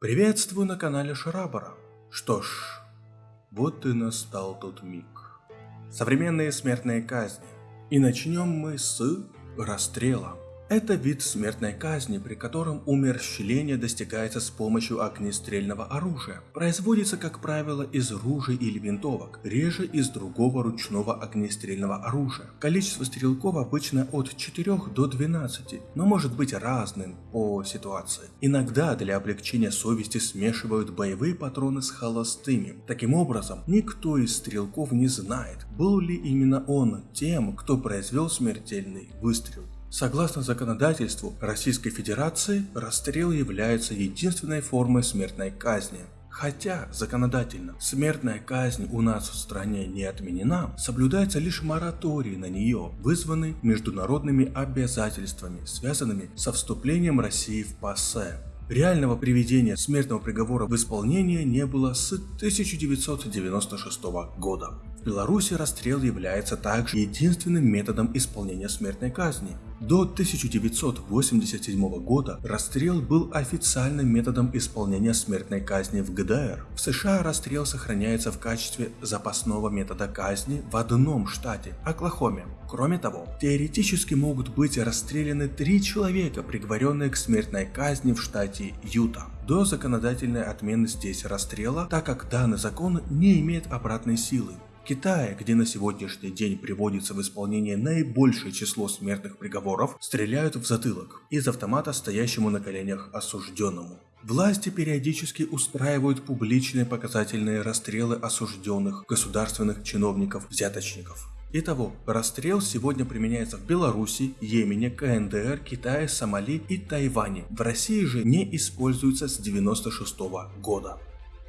Приветствую на канале Шарабара. Что ж, вот и настал тот миг. Современные смертные казни. И начнем мы с расстрела. Это вид смертной казни, при котором умерщвление достигается с помощью огнестрельного оружия. Производится, как правило, из ружей или винтовок, реже из другого ручного огнестрельного оружия. Количество стрелков обычно от 4 до 12, но может быть разным по ситуации. Иногда для облегчения совести смешивают боевые патроны с холостыми. Таким образом, никто из стрелков не знает, был ли именно он тем, кто произвел смертельный выстрел. Согласно законодательству Российской Федерации, расстрел является единственной формой смертной казни. Хотя законодательно смертная казнь у нас в стране не отменена, соблюдается лишь мораторий на нее, вызванный международными обязательствами, связанными со вступлением России в ПАСЕ. Реального приведения смертного приговора в исполнение не было с 1996 года. Беларуси расстрел является также единственным методом исполнения смертной казни. До 1987 года расстрел был официальным методом исполнения смертной казни в ГДР. В США расстрел сохраняется в качестве запасного метода казни в одном штате – Оклахоме. Кроме того, теоретически могут быть расстреляны три человека, приговоренные к смертной казни в штате Юта до законодательной отмены здесь расстрела, так как данный закон не имеет обратной силы. Китае, где на сегодняшний день приводится в исполнение наибольшее число смертных приговоров, стреляют в затылок из автомата стоящему на коленях осужденному. Власти периодически устраивают публичные показательные расстрелы осужденных государственных чиновников-взяточников. Итого, расстрел сегодня применяется в Беларуси, Йемене, КНДР, Китае, Сомали и Тайване. В России же не используется с 96 года.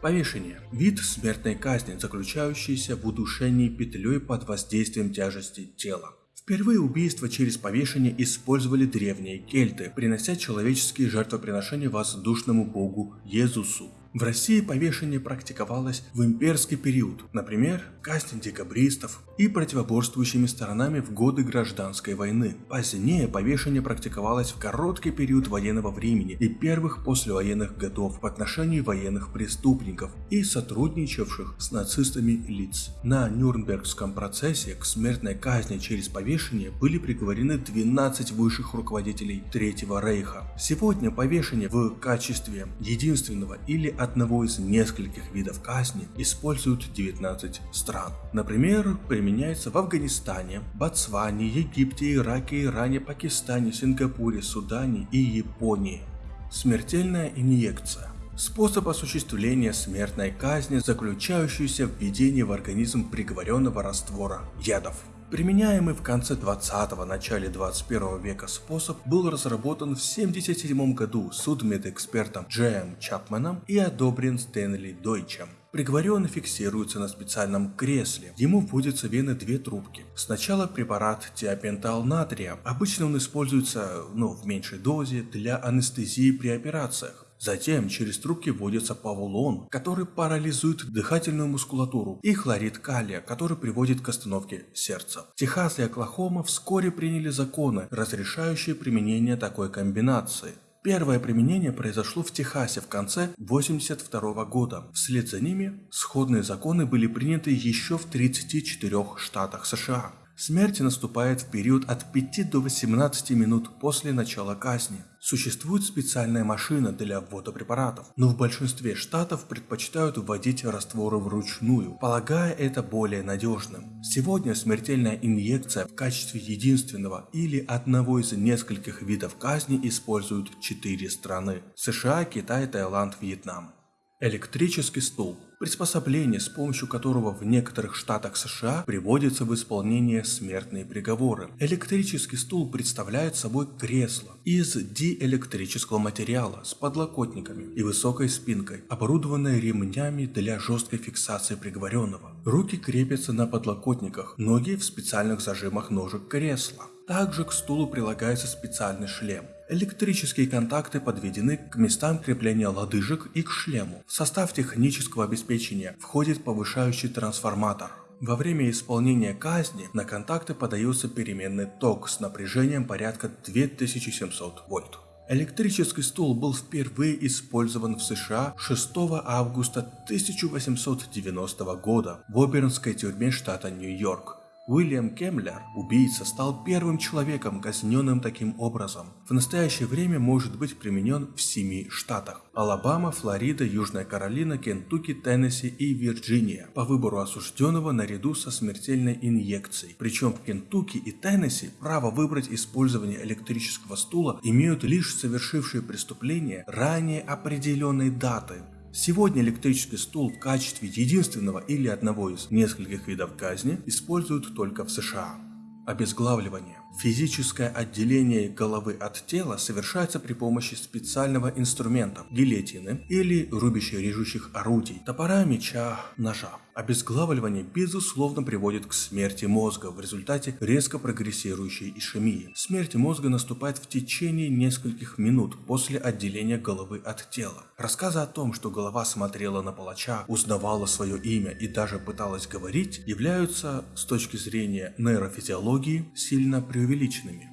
Повешение – вид смертной казни, заключающийся в удушении петлей под воздействием тяжести тела. Впервые убийство через повешение использовали древние кельты, принося человеческие жертвоприношения воздушному богу Езусу. В России повешение практиковалось в имперский период, например, казнь декабристов и противоборствующими сторонами в годы гражданской войны. Позднее повешение практиковалось в короткий период военного времени и первых послевоенных годов в отношении военных преступников и сотрудничавших с нацистами лиц. На Нюрнбергском процессе к смертной казни через повешение были приговорены 12 высших руководителей Третьего Рейха. Сегодня повешение в качестве единственного или одного из нескольких видов казни используют 19 стран. Например, применяется в Афганистане, Ботсване, Египте, Ираке, Иране, Пакистане, Сингапуре, Судане и Японии. Смертельная инъекция способ осуществления смертной казни, заключающийся в введении в организм приговоренного раствора ядов. Применяемый в конце 20-го, начале 21 века способ был разработан в 1977 году судмедэкспертом Джеем Чапманом и одобрен Стэнли Дойчем. Приговоренный фиксируется на специальном кресле. Ему вводятся в вены две трубки. Сначала препарат тиопентал натрия. Обычно он используется ну, в меньшей дозе для анестезии при операциях. Затем через трубки вводится павулон, который парализует дыхательную мускулатуру, и хлорид калия, который приводит к остановке сердца. Техас и Оклахома вскоре приняли законы, разрешающие применение такой комбинации. Первое применение произошло в Техасе в конце 1982 года. Вслед за ними сходные законы были приняты еще в 34 штатах США. Смерть наступает в период от 5 до 18 минут после начала казни. Существует специальная машина для ввода препаратов, но в большинстве штатов предпочитают вводить растворы вручную, полагая это более надежным. Сегодня смертельная инъекция в качестве единственного или одного из нескольких видов казни используют четыре страны – США, Китай, Таиланд, Вьетнам. Электрический стул – приспособление, с помощью которого в некоторых штатах США приводятся в исполнение смертные приговоры. Электрический стул представляет собой кресло из диэлектрического материала с подлокотниками и высокой спинкой, оборудованное ремнями для жесткой фиксации приговоренного. Руки крепятся на подлокотниках, ноги в специальных зажимах ножек кресла. Также к стулу прилагается специальный шлем. Электрические контакты подведены к местам крепления лодыжек и к шлему. В состав технического обеспечения входит повышающий трансформатор. Во время исполнения казни на контакты подается переменный ток с напряжением порядка 2700 вольт. Электрический стул был впервые использован в США 6 августа 1890 года в Обернской тюрьме штата Нью-Йорк. Уильям Кемлер, убийца, стал первым человеком, казненным таким образом. В настоящее время может быть применен в семи штатах. Алабама, Флорида, Южная Каролина, Кентукки, Теннесси и Вирджиния. По выбору осужденного наряду со смертельной инъекцией. Причем в Кентукки и Теннесси право выбрать использование электрического стула имеют лишь совершившие преступление ранее определенной даты. Сегодня электрический стул в качестве единственного или одного из нескольких видов казни используют только в США. Обезглавливание. Физическое отделение головы от тела совершается при помощи специального инструмента – гильотины или рубящих-режущих орудий, топора, меча, ножа. Обезглавливание безусловно приводит к смерти мозга в результате резко прогрессирующей ишемии. Смерть мозга наступает в течение нескольких минут после отделения головы от тела. Рассказы о том, что голова смотрела на палача, узнавала свое имя и даже пыталась говорить, являются с точки зрения нейрофизиологии сильно преувеличенными.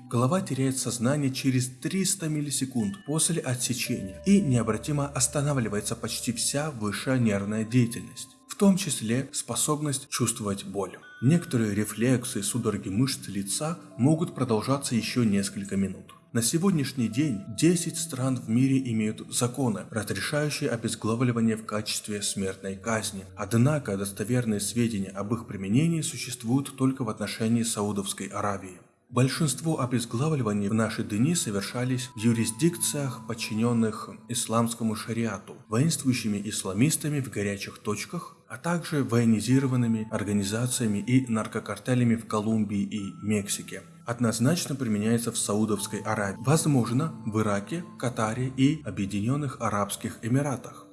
Голова теряет сознание через 300 миллисекунд после отсечения и необратимо останавливается почти вся высшая нервная деятельность в том числе способность чувствовать боль. Некоторые рефлексы и судороги мышц лица могут продолжаться еще несколько минут. На сегодняшний день 10 стран в мире имеют законы, разрешающие обезглавливание в качестве смертной казни. Однако достоверные сведения об их применении существуют только в отношении Саудовской Аравии. Большинство обезглавливаний в наши дни совершались в юрисдикциях, подчиненных исламскому шариату, воинствующими исламистами в горячих точках, а также военизированными организациями и наркокартелями в Колумбии и Мексике. Однозначно применяется в Саудовской Аравии, возможно в Ираке, Катаре и Объединенных Арабских Эмиратах.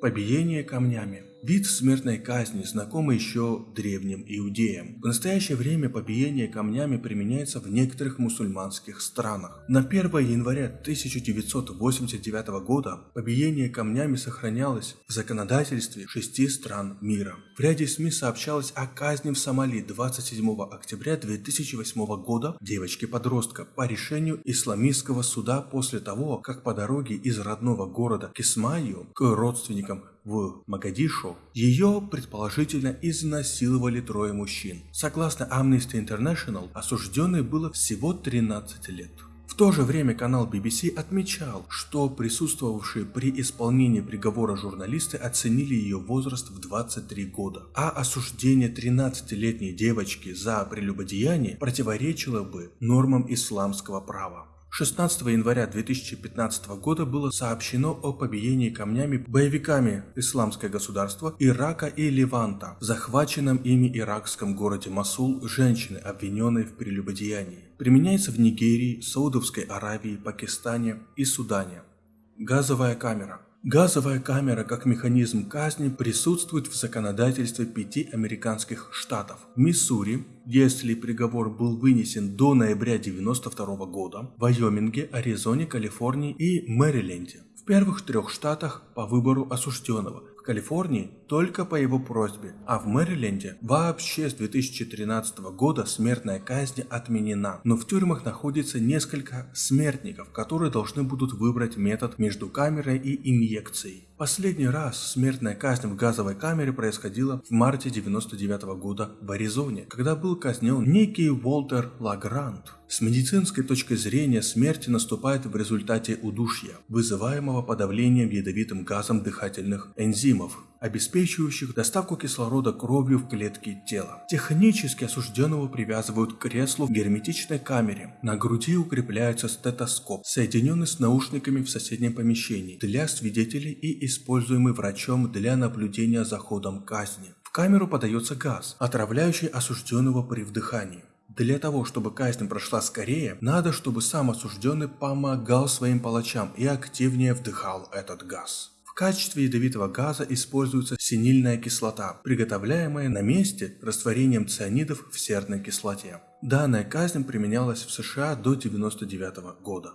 Побиение камнями. Вид смертной казни, знакомый еще древним иудеям. В настоящее время побиение камнями применяется в некоторых мусульманских странах. На 1 января 1989 года побиение камнями сохранялось в законодательстве шести стран мира. В ряде СМИ сообщалось о казни в Сомали 27 октября 2008 года девочки-подростка по решению исламистского суда после того, как по дороге из родного города Кисмаю к родственникам в Магадишу, ее предположительно изнасиловали трое мужчин. Согласно Amnesty International, осужденной было всего 13 лет. В то же время канал BBC отмечал, что присутствовавшие при исполнении приговора журналисты оценили ее возраст в 23 года, а осуждение 13-летней девочки за прелюбодеяние противоречило бы нормам исламского права. 16 января 2015 года было сообщено о побиении камнями боевиками Исламское государство Ирака и Леванта в захваченном ими иракском городе Масул женщины, обвиненной в прелюбодеянии. Применяется в Нигерии, Саудовской Аравии, Пакистане и Судане. Газовая камера. Газовая камера как механизм казни присутствует в законодательстве пяти американских штатов. Миссури, если приговор был вынесен до ноября 1992 года, Вайоминге, Аризоне, Калифорнии и Мэриленде. В первых трех штатах по выбору осужденного, Калифорнии только по его просьбе, а в Мэриленде вообще с 2013 года смертная казнь отменена. Но в тюрьмах находится несколько смертников, которые должны будут выбрать метод между камерой и инъекцией. Последний раз смертная казнь в газовой камере происходила в марте 99 года в Аризоне, когда был казнен некий Уолтер Лагрант. С медицинской точки зрения смерть наступает в результате удушья, вызываемого подавлением ядовитым газом дыхательных энзимов, обеспечивающих доставку кислорода кровью в клетки тела. Технически осужденного привязывают к креслу в герметичной камере. На груди укрепляется стетоскоп, соединенный с наушниками в соседнем помещении для свидетелей и используемый врачом для наблюдения за ходом казни. В камеру подается газ, отравляющий осужденного при вдыхании. Для того, чтобы казнь прошла скорее, надо, чтобы сам осужденный помогал своим палачам и активнее вдыхал этот газ. Качестве ядовитого газа используется синильная кислота, приготовляемая на месте растворением цианидов в серной кислоте. Данная казнь применялась в США до 1999 года.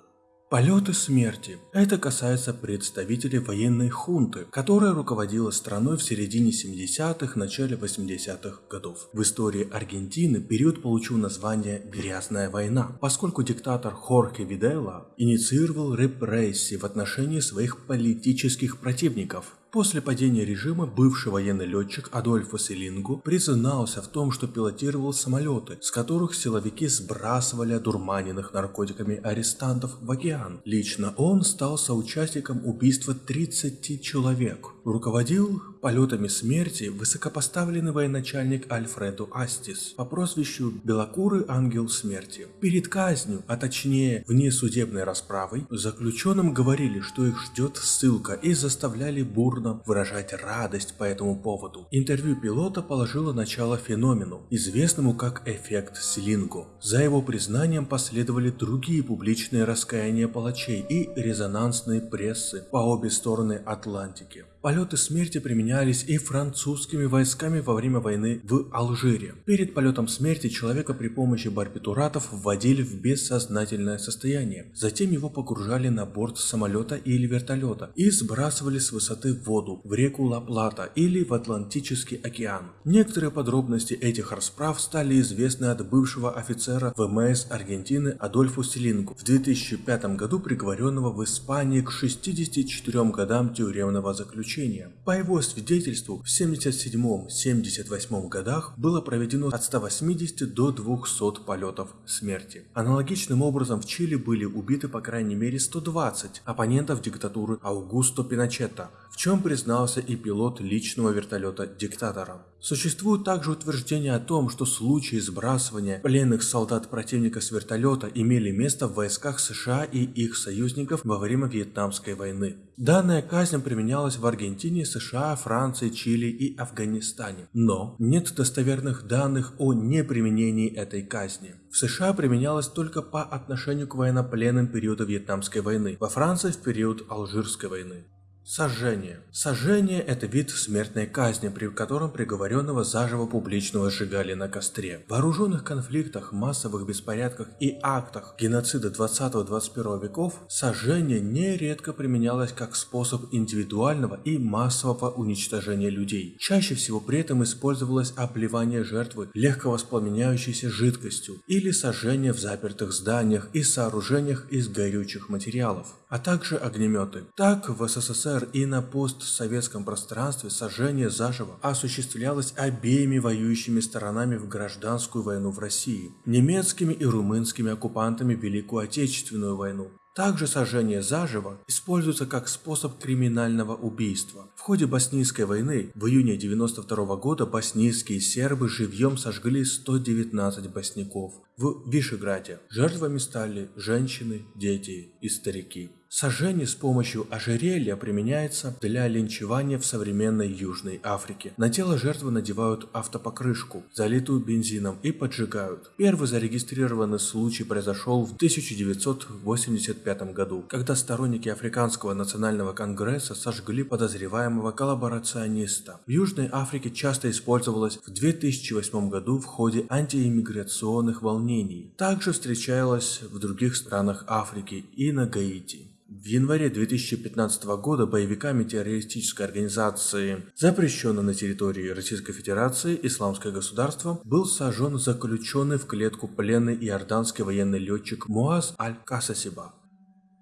Полеты смерти. Это касается представителей военной хунты, которая руководила страной в середине 70-х, начале 80-х годов. В истории Аргентины период получил название «Грязная война», поскольку диктатор Хорхе Видела инициировал репрессии в отношении своих политических противников. После падения режима бывший военный летчик Адольфо Селингу признался в том, что пилотировал самолеты, с которых силовики сбрасывали одурманенных наркотиками арестантов в океан. Лично он стал соучастником убийства 30 человек. Руководил полетами смерти высокопоставленный военачальник Альфреду Астис по прозвищу Белокурый Ангел Смерти. Перед казнью, а точнее внесудебной расправой, заключенным говорили, что их ждет ссылка и заставляли бурно выражать радость по этому поводу. Интервью пилота положило начало феномену, известному как эффект Селинго. За его признанием последовали другие публичные раскаяния палачей и резонансные прессы по обе стороны Атлантики. Полеты смерти применялись и французскими войсками во время войны в Алжире. Перед полетом смерти человека при помощи барбитуратов вводили в бессознательное состояние. Затем его погружали на борт самолета или вертолета и сбрасывали с высоты в воду, в реку Ла-Плата или в Атлантический океан. Некоторые подробности этих расправ стали известны от бывшего офицера ВМС Аргентины Адольфу Селингу, в 2005 году приговоренного в Испании к 64 годам тюремного заключения заключения. По его свидетельству, в 77-78 годах было проведено от 180 до 200 полетов смерти. Аналогичным образом в Чили были убиты по крайней мере 120 оппонентов диктатуры Аугусто Пиночета, в чем признался и пилот личного вертолета диктатора. Существует также утверждение о том, что случаи сбрасывания пленных солдат противника с вертолета имели место в войсках США и их союзников во время Вьетнамской войны. Данная казнь применялась в Аргентине, США, Франции, Чили и Афганистане. Но нет достоверных данных о неприменении этой казни. В США применялась только по отношению к военнопленным периода Вьетнамской войны, во Франции в период Алжирской войны. Сожжение. Сожжение – это вид смертной казни, при котором приговоренного заживо публично сжигали на костре. В вооруженных конфликтах, массовых беспорядках и актах геноцида 20-21 веков сожжение нередко применялось как способ индивидуального и массового уничтожения людей. Чаще всего при этом использовалось обливание жертвы легковоспламеняющейся жидкостью или сожжение в запертых зданиях и сооружениях из горючих материалов, а также огнеметы. Так в СССР и на постсоветском пространстве сожжение заживо осуществлялось обеими воюющими сторонами в гражданскую войну в России, немецкими и румынскими оккупантами Великую Отечественную войну. Также сожжение заживо используется как способ криминального убийства. В ходе Боснийской войны в июне 92 года боснийские сербы живьем сожгли 119 босняков в Вишеграде. Жертвами стали женщины, дети и старики. Сожжение с помощью ожерелья применяется для линчевания в современной Южной Африке. На тело жертвы надевают автопокрышку, залитую бензином, и поджигают. Первый зарегистрированный случай произошел в 1985 году, когда сторонники Африканского национального конгресса сожгли подозреваемого коллаборациониста. В Южной Африке часто использовалось в 2008 году в ходе антииммиграционных волнений. Также встречалось в других странах Африки и на Гаити. В январе 2015 года боевиками террористической организации, запрещенной на территории Российской Федерации, Исламское государство, был сожжен заключенный в клетку пленный иорданский военный летчик Муаз Аль-Касасиба.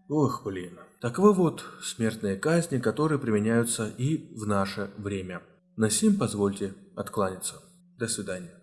Ох, блин. Таковы вот смертные казни, которые применяются и в наше время. На сим позвольте откланяться. До свидания.